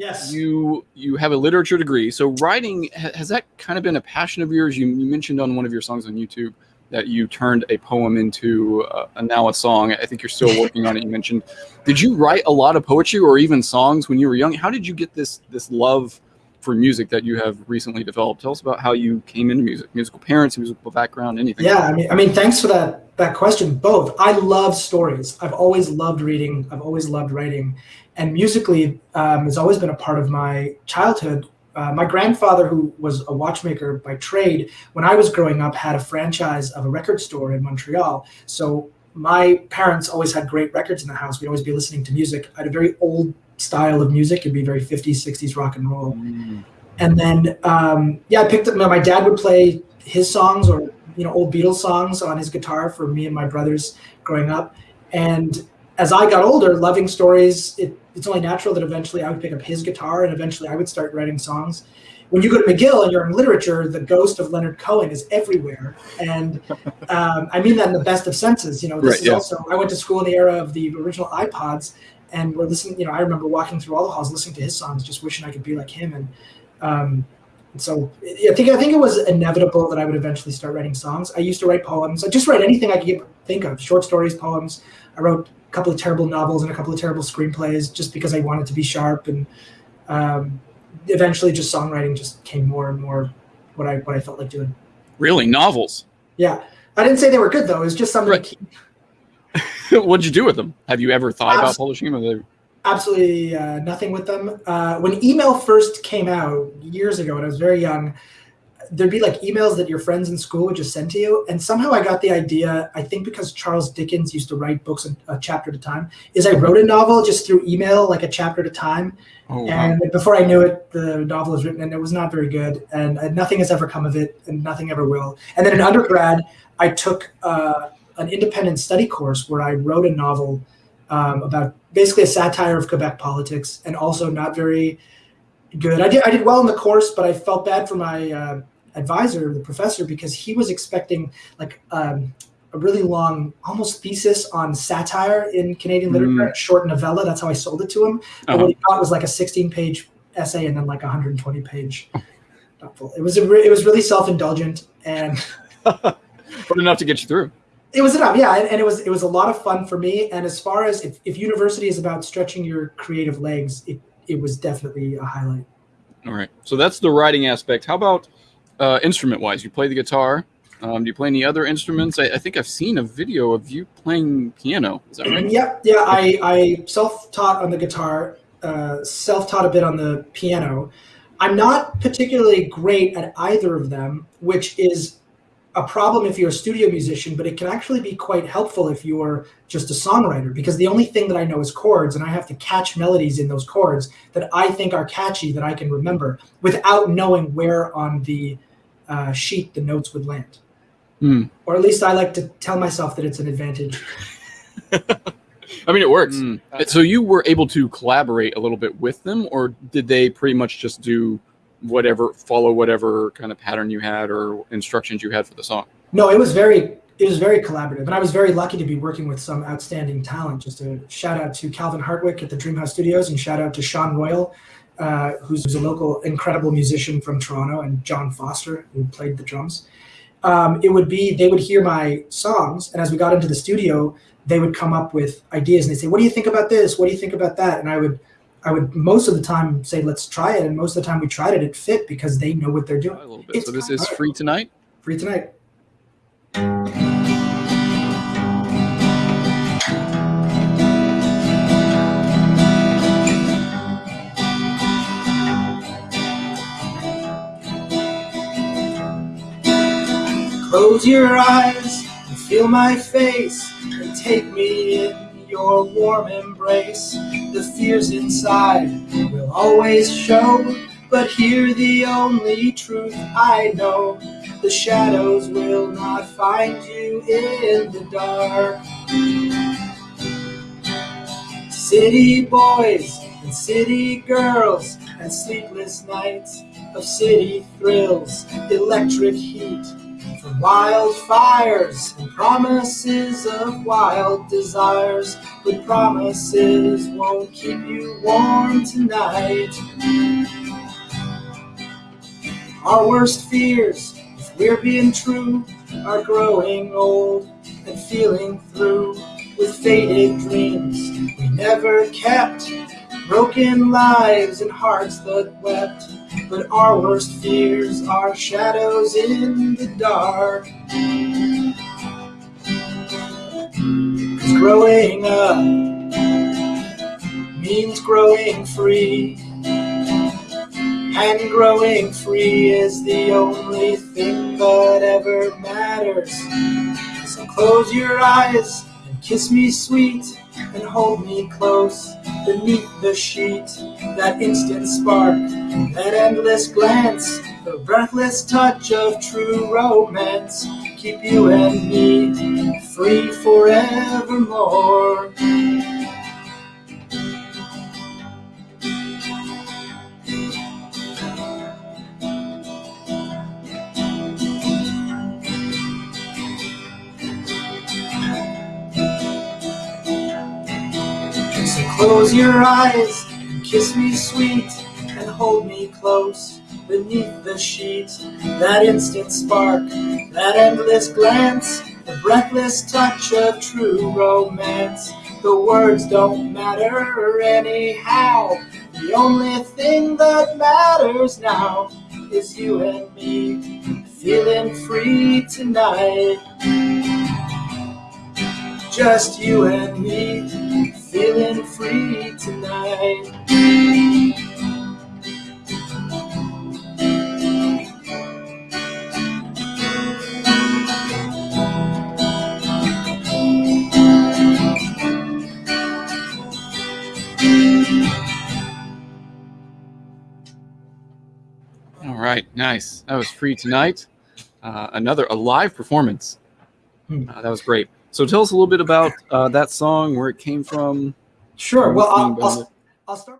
Yes. You you have a literature degree, so writing has that kind of been a passion of yours? You, you mentioned on one of your songs on YouTube that you turned a poem into a, a now a song. I think you're still working on it. You mentioned. Did you write a lot of poetry or even songs when you were young? How did you get this this love for music that you have recently developed? Tell us about how you came into music, musical parents, musical background, anything. Yeah, I mean, I mean, thanks for that that question. Both. I love stories. I've always loved reading. I've always loved writing, and musically um, has always been a part of my childhood. Uh, my grandfather, who was a watchmaker by trade, when I was growing up, had a franchise of a record store in Montreal. So my parents always had great records in the house. We'd always be listening to music. I had a very old style of music. It'd be very 50s, 60s rock and roll. Mm. And then, um, yeah, I picked up, my dad would play his songs or, you know, old Beatles songs on his guitar for me and my brothers growing up. And as I got older, loving stories, it, it's only natural that eventually I would pick up his guitar and eventually I would start writing songs. When you go to McGill and you're in literature, the ghost of Leonard Cohen is everywhere. And um, I mean that in the best of senses. You know, this right, is yeah. also, I went to school in the era of the original iPods and we're listening. You know, I remember walking through all the halls, listening to his songs, just wishing I could be like him. And, um, so I think I think it was inevitable that I would eventually start writing songs. I used to write poems. I just write anything I could think of: short stories, poems. I wrote a couple of terrible novels and a couple of terrible screenplays just because I wanted to be sharp. And um, eventually, just songwriting just came more and more what I what I felt like doing. Really, novels? Yeah, I didn't say they were good though. It was just something. Right. What'd you do with them? Have you ever thought about publishing them? Absolutely uh, nothing with them. Uh, when email first came out years ago, when I was very young, there'd be like emails that your friends in school would just send to you. And somehow I got the idea, I think because Charles Dickens used to write books a, chapter at a time, is I wrote a novel just through email, like a chapter at a time. Oh, and wow. before I knew it, the novel was written and it was not very good. And uh, nothing has ever come of it and nothing ever will. And then in undergrad, I took uh, an independent study course where I wrote a novel um, about basically a satire of Quebec politics and also not very good. I did, I did well in the course, but I felt bad for my uh, advisor, the professor, because he was expecting like um, a really long, almost thesis on satire in Canadian literature, mm. a short novella. That's how I sold it to him. But uh-huh. what he got was like a 16 page essay and then like a 120 page novel. It was a it was really self indulgent and but enough to get you through. It was enough, yeah, and, and, it was it was a lot of fun for me. And as far as if, if university is about stretching your creative legs, it it was definitely a highlight. All right, so that's the writing aspect. How about uh, instrument wise? You play the guitar. Um, do you play any other instruments? I, I, think I've seen a video of you playing piano. Is that right? Yep. Yeah, I, I self taught on the guitar, uh, self taught a bit on the piano. I'm not particularly great at either of them, which is a problem if you're a studio musician, but it can actually be quite helpful if you're just a songwriter because the only thing that I know is chords and I have to catch melodies in those chords that I think are catchy that I can remember without knowing where on the uh, sheet the notes would land. Mm. Or at least I like to tell myself that it's an advantage. I mean, it works. Mm. So you were able to collaborate a little bit with them, or did they pretty much just do whatever follow whatever kind of pattern you had or instructions you had for the song? No it was very it was very collaborative and i was very lucky to be working with some outstanding talent. Just a shout out to calvin hartwick at the dreamhouse studios and shout out to sean royal uh, who's a local incredible musician from toronto and john foster who played the drums. Um, it would be they would hear my songs and as we got into the studio they would come up with ideas and they'd say what do you think about this? What do you think about that? And i would I would most of the time say, let's try it. And most of the time we tried it, it fit because they know what they're doing. A little bit. It's so this is free tonight? Free tonight. Close your eyes and feel my face and take me in your warm embrace. The fears inside will always show, but here the only truth I know. The shadows will not find you in the dark. City boys and city girls and sleepless nights of city thrills, electric heat from wildfires and promises of wild desires. But promises won't keep you warm tonight. Our worst fears, if we're being true, are growing old and feeling through with faded dreams we never kept. Broken lives and hearts that wept. But our worst fears are shadows in the dark. Cause growing up means growing free. And growing free is the only thing that ever matters. So close your eyes kiss me sweet and hold me close beneath the sheet. That instant spark, that endless glance, the breathless touch of true romance. Keep you and me free forevermore. Close your eyes kiss me sweet and hold me close beneath the sheet. That instant spark, that endless glance, the breathless touch of true romance. The words don't matter anyhow. The only thing that matters now is you and me feeling free tonight. Just you and me feeling free tonight. All right, nice. That was free tonight. Uh, another a live performance. Hmm. Uh, that was great. So tell us a little bit about uh, that song, where it came from. Sure. Well, I'll, I'll, I'll start.